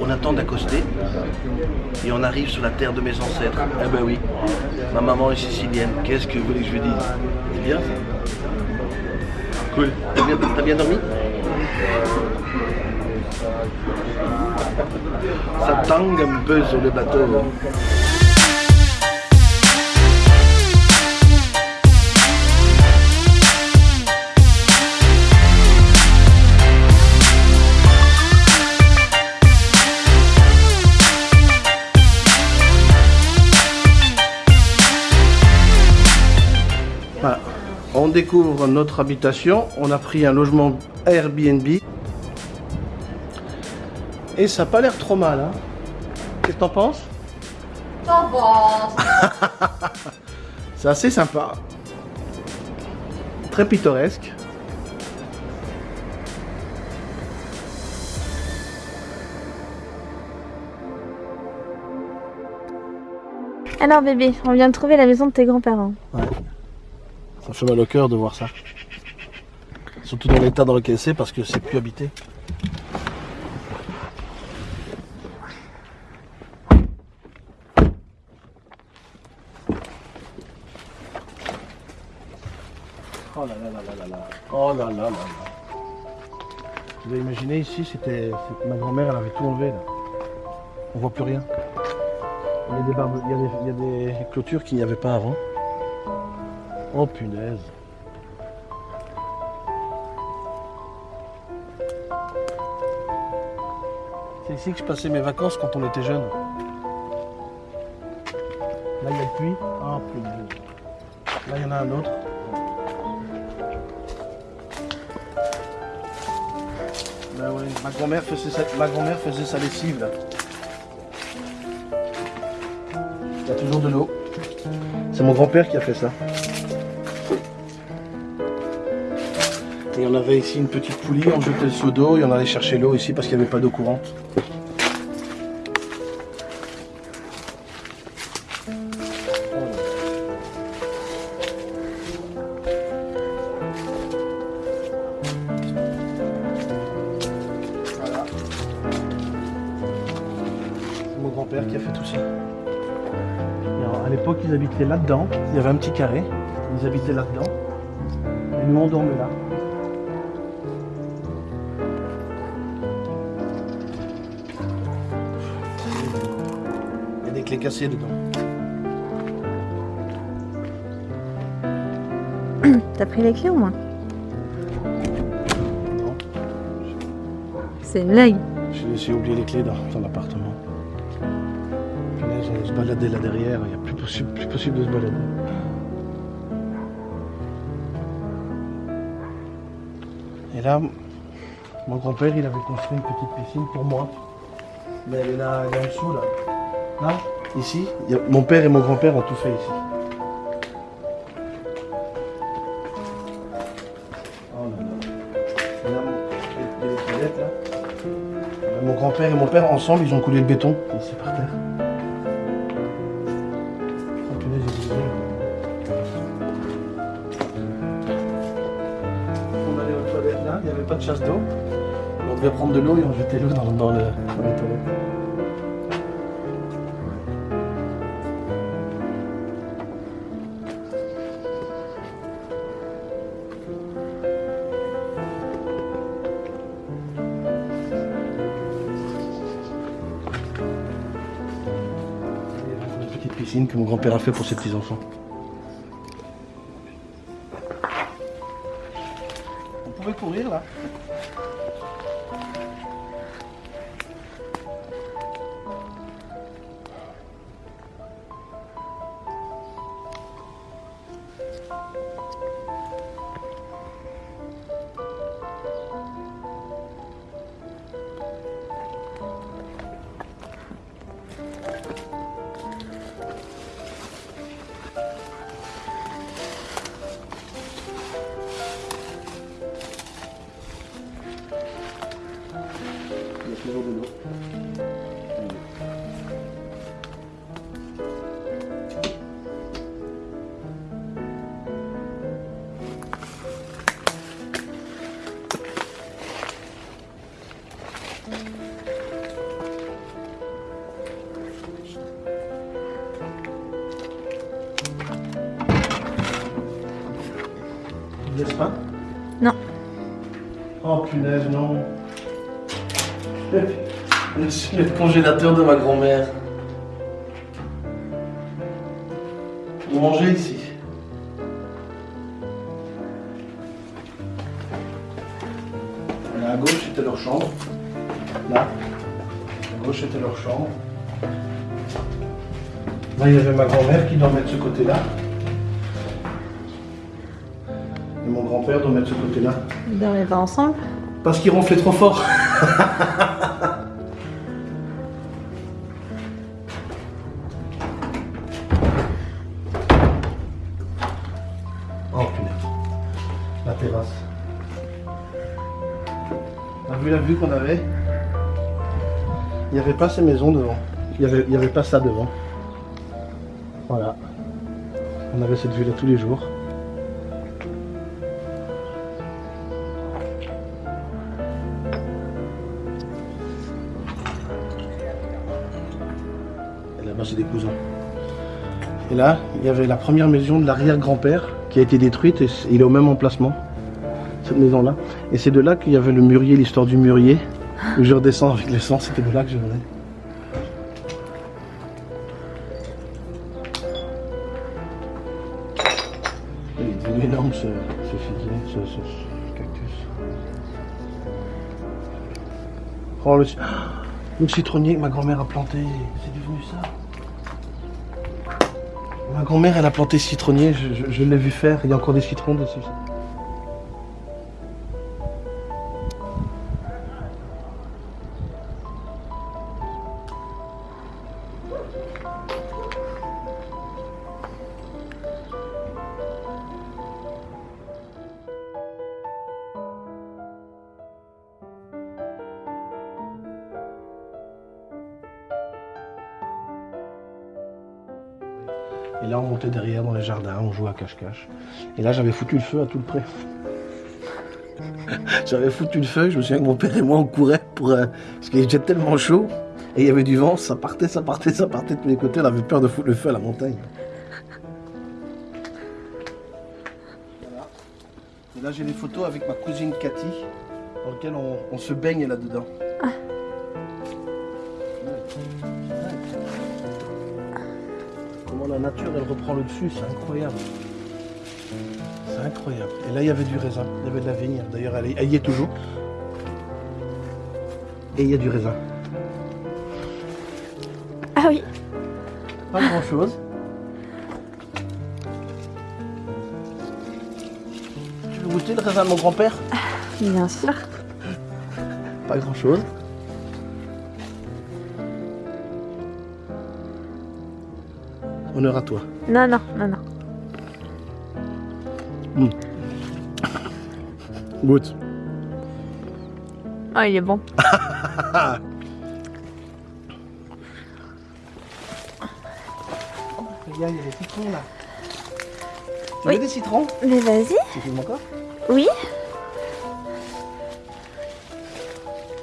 On attend d'accoster et on arrive sur la terre de mes ancêtres. Eh ben oui, ma maman est sicilienne. Qu'est-ce que vous voulez que je lui dise? C'est bien ça? Cool. T'as bien, bien dormi? Ça tangue un peu sur le bateau. On découvre notre habitation. On a pris un logement Airbnb. Et ça n'a pas l'air trop mal. Hein. Qu'est-ce que t'en penses? Ça va. C'est assez sympa. Très pittoresque. Alors bébé, on vient de trouver la maison de tes grands-parents. Ça fait mal au cœur de voir ça. Surtout dans l'état dans lequel c'est parce que c'est plus habité. Oh là là là là là là. Oh là là là là. Vous avez imaginé ici, c'était ma grand-mère, elle avait tout enlevé là. On voit plus rien. Il y a des, barbe- il y a des- il y a des clôtures qu'il n'y avait pas avant. Oh punaise. C'est ici que je passais mes vacances quand on était jeune. Là, il y a le puits. Ah, punaise. Là, il y en a un autre. Bah ouais, ma grand-mère faisait, sa... ma grand-mère faisait sa lessive là. Il y a toujours de l'eau. C'est mon grand-père qui a fait ça. Et on avait ici une petite poulie, on jetait le seau d'eau et on allait chercher l'eau ici parce qu'il n'y avait pas d'eau courante. Voilà. C'est mon grand-père qui a fait tout ça. À l'époque, ils habitaient là-dedans. Il y avait un petit carré. Ils habitaient là-dedans. Et nous, on dormait là. Clés cassées dedans. T'as pris les clés au moins Non. C'est une blague. J'ai oublier les clés dans, dans l'appartement. On se baladait là derrière. Il n'y a plus possible, plus possible de se balader. Et là, mon grand-père, il avait construit une petite piscine pour moi. Mais elle est là, est en dessous, là. Là, ici, mon père et mon grand-père ont tout fait ici. Oh mon- grand-père et mon père, ensemble, ils ont coulé le béton ici par terre. Oh. On allait aux toilettes là, il n'y avait pas de chasse d'eau. On devait prendre de l'eau et on jetait l'eau dans, dans le- dans les toilettes. Que mon grand-père a fait pour ses petits-enfants. On pouvait courir là Non. Je le congélateur de ma grand-mère. Vous mangez ici. Là, à gauche, c'était leur chambre. Là. À gauche, c'était leur chambre. Là, il y avait ma grand-mère qui dormait de ce côté-là. Et mon grand-père dormait de ce côté-là. Ils dormaient pas ensemble? Parce qu'il ronflait trop fort. oh punaise. La terrasse. T'as vu la vue qu'on avait? Il n'y avait pas ces maisons devant. Il n'y avait, il y avait pas ça devant. Voilà. On avait cette vue-là tous les jours. Cousins. Et là, il y avait la première maison de l'arrière-grand-père qui a été détruite et il est au même emplacement, cette maison-là. Et c'est de là qu'il y avait le mûrier, l'histoire du mûrier, où je redescends avec l'essence, c'était de là que je venais. Il est devenu énorme ce, figuier, ce, cactus. Oh, le, le citronnier que ma grand-mère a planté, c'est devenu ça. Ma grand-mère, elle a planté citronnier, je, je- je l'ai vu faire, il y a encore des citrons dessus. Et là, on montait derrière dans les jardins, on jouait à cache-cache. Et là, j'avais foutu le feu à tout le près. j'avais foutu le feu, je me souviens que mon père et moi, on courait pour, euh, parce qu'il était tellement chaud. Et il y avait du vent, ça partait, ça partait, ça partait de tous les côtés. On avait peur de foutre le feu à la montagne. Et là, j'ai des photos avec ma cousine Cathy, dans lesquelles on se baigne là-dedans. Elle reprend le dessus, c'est incroyable. C'est incroyable. Et là, il y avait du raisin, il y avait de la vigne. D'ailleurs, elle, y est toujours. Et il y a du raisin. Ah oui. Pas grand-chose. Tu veux goûter le raisin de mon grand-père? Bien sûr. Pas grand-chose. Honneur à toi. Non, non, non, non. Goûte. Oh, il est bon. Regarde, il y a des citrons là. Tu Oui. veux des citrons Mais vas-y. Tu filmes encore Oui.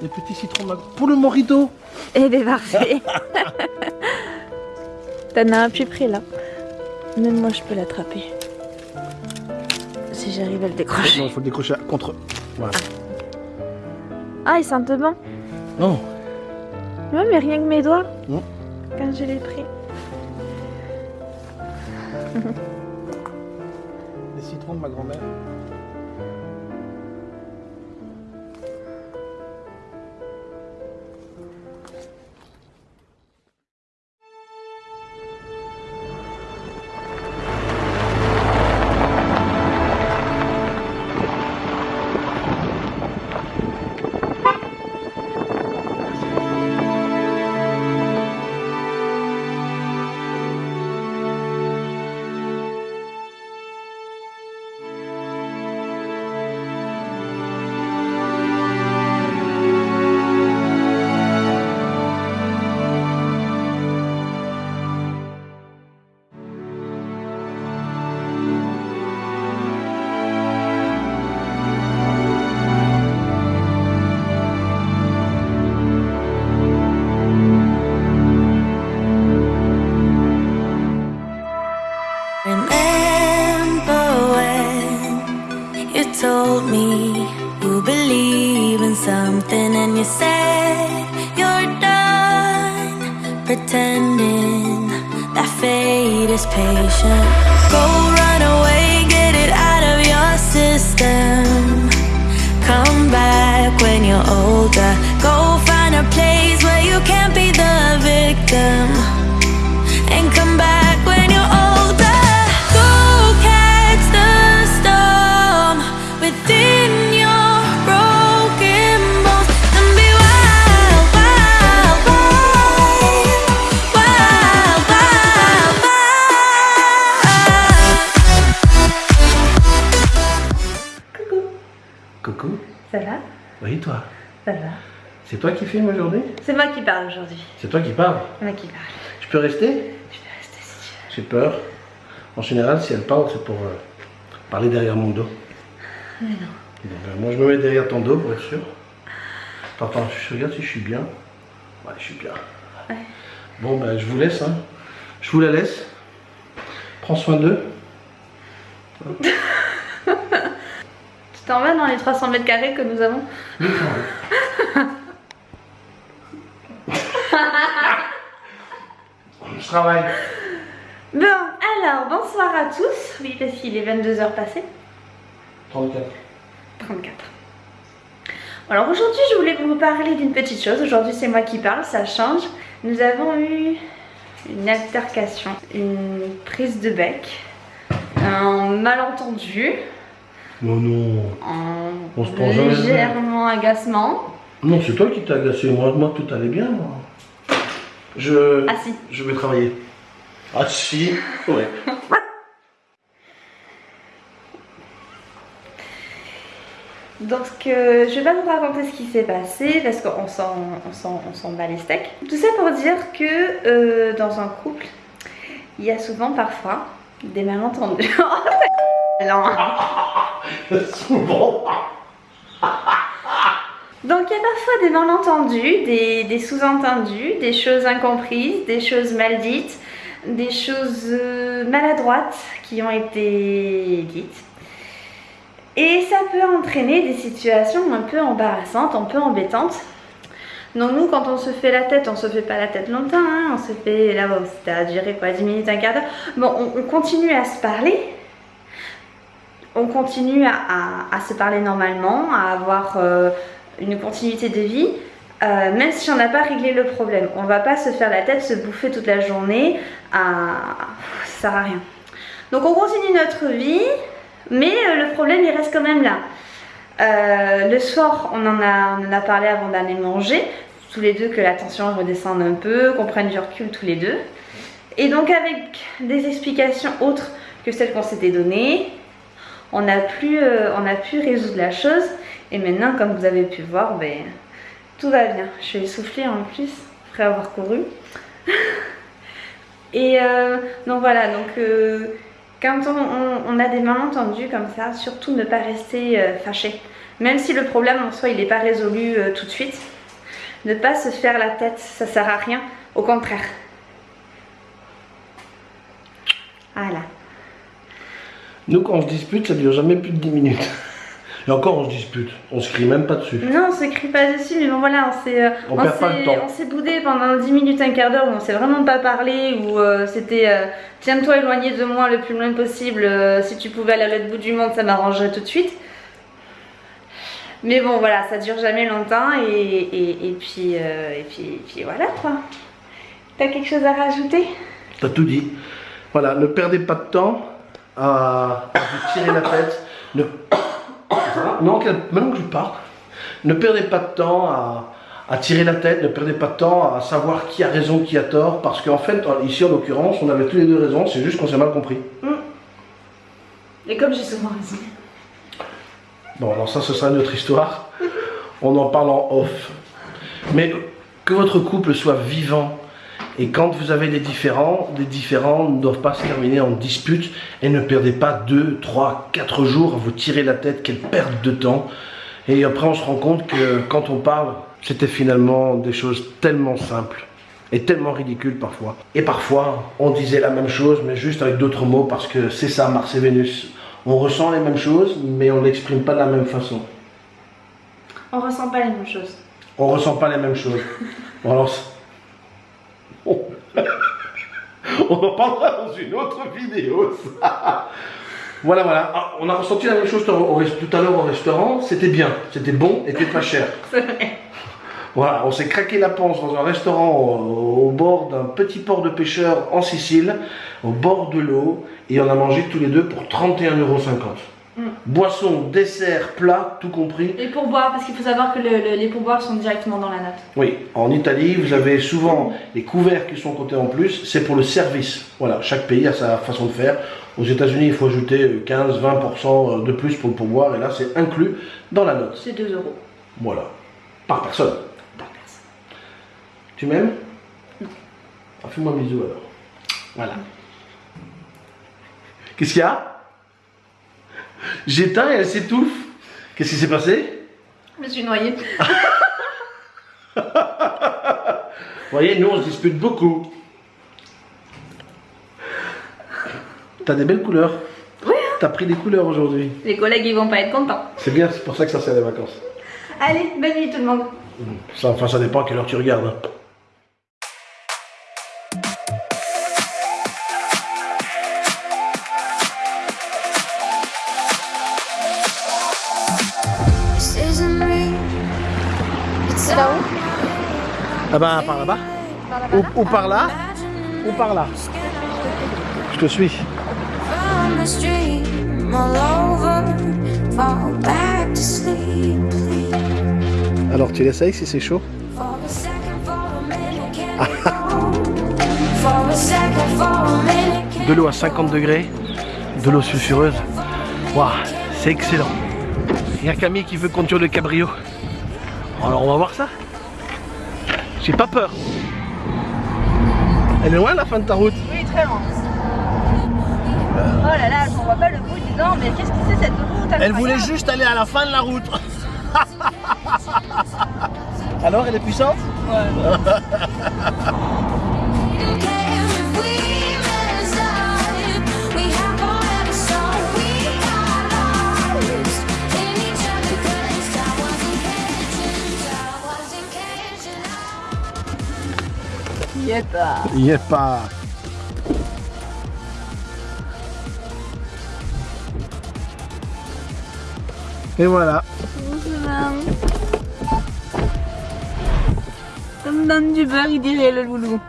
Des petits citrons pour le morito. Eh ben parfait. T'en as un plus près là. Même moi je peux l'attraper. Si j'arrive à le Non, décrocher. il faut le décrocher contre. Voilà. Ah, il sent bon. Non. Ouais, mais rien que mes doigts. Mm. Quand je l'ai pris. Les citrons de ma grand-mère. That fate is patient. Go run away, get it out of your system. Come back when you're older. Go find a place where you can't be the victim. Coucou. Ça va? Oui, toi? Ça va. C'est toi qui filmes aujourd'hui? C'est moi qui parle aujourd'hui. C'est toi qui parles? C'est moi qui parle. Je peux rester? Je vais rester si tu J'ai peur. En général, si elle parle, c'est pour euh, parler derrière mon dos. veux. Mais non. Donc, euh, moi, je me mets derrière ton dos pour être sûr. Attends, attends, je regarde si je suis bien. Ouais, je suis bien. Ouais. Bon, ben, je vous laisse. Hein. Je vous la laisse. Prends soin d'eux. Tu t'en vas dans les 300 mètres carrés que nous avons je travaille. Bon, alors, bonsoir à tous. Oui, parce qu'il est 22h passé. 34. 34. Alors aujourd'hui, je voulais vous parler d'une petite chose. Aujourd'hui, c'est moi qui parle, ça change. Nous avons eu une altercation, une prise de bec, un malentendu, Non, non. un On se prend jamais légèrement agacement. Non, c'est toi qui t'as agacé. Moi, moi, tout allait bien, moi. Je... Ah si, Je vais travailler. Ah si Ouais. Donc euh, je vais pas vous raconter ce qui s'est passé parce qu'on s'en, on s'en, on s'en bat les steaks. Tout ça pour dire que euh, dans un couple, il y a souvent parfois des malentendus. Souvent. Donc il y a parfois des malentendus, des, des sous-entendus, des choses incomprises, des choses mal dites, des choses euh, maladroites qui ont été dites. Et ça peut entraîner des situations un peu embarrassantes, un peu embêtantes. Donc nous, quand on se fait la tête, on se fait pas la tête longtemps, hein, on se fait, là, bon, c'était à durer quoi, 10 minutes, un quart d'heure. Bon, on, on continue à se parler, on continue à, se parler normalement, à avoir euh, une continuité de vie, euh, même si on n'a pas réglé le problème. On va pas se faire la tête, se bouffer toute la journée, à... ça sert à rien. Donc on continue notre vie, mais euh, le problème il reste quand même là. Le soir, on en a parlé avant d'aller manger, tous les deux que la tension redescende un peu, qu'on prenne du recul tous les deux. Et donc avec des explications autres que celles qu'on s'était données, on a, pu, euh, pu résoudre la chose. Et maintenant, comme vous avez pu voir, ben, tout va bien. Je suis essoufflée en plus, après avoir couru. Et euh, donc voilà, euh, quand on, a des malentendus comme ça, surtout ne pas rester fâché. Même si le problème en soi il n'est pas résolu tout de suite, ne pas se faire la tête, ça sert à rien. Au contraire. Voilà. Nous, quand on se dispute, ça dure jamais plus de 10 minutes. Et encore, on se dispute. On se crie même pas dessus. Non, on se crie pas dessus, mais bon voilà, on s'est, euh, On perd pas le temps. on s'est boudé pendant 10 minutes, un quart d'heure où on s'est vraiment pas parlé, où euh, c'était euh, tiens-toi éloigné de moi le plus loin possible, euh, si tu pouvais aller à l'autre bout du monde, ça m'arrangerait tout de suite. Mais bon voilà, ça dure jamais longtemps et, et, et puis, et, puis, et puis voilà quoi. T'as quelque chose à rajouter? T'as tout dit. Voilà, ne perdez pas de temps à, à vous tirer la tête. Ne... Non, maintenant que je parle, ne perdez pas de temps à, à tirer la tête, ne perdez pas de temps à savoir qui a raison, qui a tort, parce qu'en fait, ici en l'occurrence, on avait tous les deux raison, c'est juste qu'on s'est mal compris. Et comme j'ai souvent raison. Bon, alors ça, ce sera une autre histoire. On en parle en off. Mais que votre couple soit vivant. Et quand vous avez des différends, des différends ne doivent pas se terminer en dispute. Et ne perdez pas 2, 3, 4 jours à vous tirer la tête. Quelle perte de temps. Et après, on se rend compte que quand on parle, c'était finalement des choses tellement simples. Et tellement ridicules parfois. Et parfois, on disait la même chose, mais juste avec d'autres mots, parce que c'est ça, Mars et Vénus. On ressent les mêmes choses, mais on l'exprime pas de la même façon. On ressent pas les mêmes choses. On ressent pas les mêmes choses. Bon, alors. on en parlera dans une autre vidéo. ça. voilà, voilà. Ah, on a ressenti la même chose tout à l'heure au restaurant. C'était bien, c'était bon, et c'était pas cher. C'est vrai. Voilà, on s'est craqué la panse dans un restaurant au, au bord d'un petit port de pêcheurs en Sicile, au bord de l'eau, et on a mangé tous les deux pour 31,50€. Mm. Boisson, dessert, plat, tout compris. Et pour boire, parce qu'il faut savoir que le- le- les pourboires sont directement dans la note. Oui, en Italie, vous avez souvent les couverts qui sont cotés en plus, c'est pour le service. Voilà, chaque pays a sa façon de faire. Aux États-Unis, il faut ajouter 15-20% de plus pour le pourboire, et là, c'est inclus dans la note. C'est 2 euros Voilà, par personne. par personne. Tu m'aimes? Ah, Fais-moi un bisou alors. Voilà. Qu'est-ce qu'il y a? J'éteins et elle s'étouffe. Qu'est-ce qui s'est passé? Je me suis noyée. Vous voyez, nous on se dispute beaucoup. T'as des belles couleurs. Oui, T'as pris des couleurs aujourd'hui. Les collègues, ils vont pas être contents. C'est bien, c'est pour ça que ça sert les vacances. Allez, bonne nuit tout le monde. Ça, enfin, ça dépend à quelle heure tu regardes. Bah, par là-bas ou, ou par là Ou par là Je te suis. Alors, tu l'essayes si c'est chaud De l'eau à 50 degrés, de l'eau sulfureuse. Waouh, c'est excellent. Il y a Camille qui veut conduire le cabrio. Alors on va voir ça. J'ai pas peur. Elle est loin la fin de ta route? Oui, très loin. Oh là là, je vois pas le bout, donc, mais qu'est-ce que c'est cette route? Elle voulait juste aller à la fin de la route. Alors elle est puissante? Care catching. Y est pas. Il est pas. Et voilà. Comme dans du beurre, il dirait le loulou.